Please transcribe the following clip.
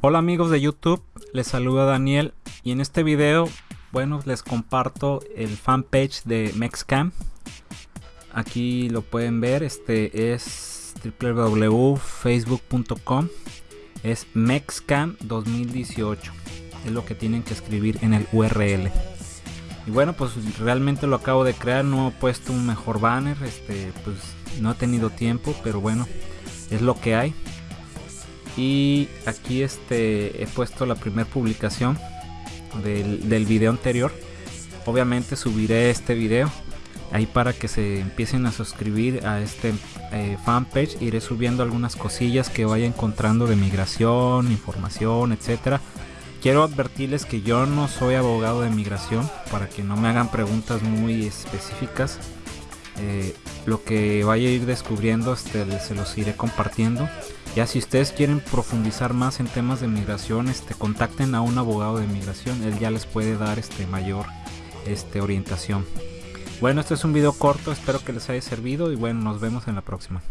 Hola amigos de YouTube, les saluda Daniel y en este video, bueno, les comparto el fanpage de Mexcam. Aquí lo pueden ver, este es www.facebook.com, es Mexcam 2018, es lo que tienen que escribir en el URL. Y bueno, pues realmente lo acabo de crear, no he puesto un mejor banner, este, pues no he tenido tiempo, pero bueno, es lo que hay. Y aquí este he puesto la primera publicación del, del video anterior. Obviamente subiré este video ahí para que se empiecen a suscribir a este eh, fanpage. Iré subiendo algunas cosillas que vaya encontrando de migración, información, etcétera Quiero advertirles que yo no soy abogado de migración para que no me hagan preguntas muy específicas. Eh, lo que vaya a ir descubriendo este, se los iré compartiendo. Ya si ustedes quieren profundizar más en temas de migración, este, contacten a un abogado de migración, él ya les puede dar este, mayor este, orientación. Bueno, este es un video corto, espero que les haya servido y bueno, nos vemos en la próxima.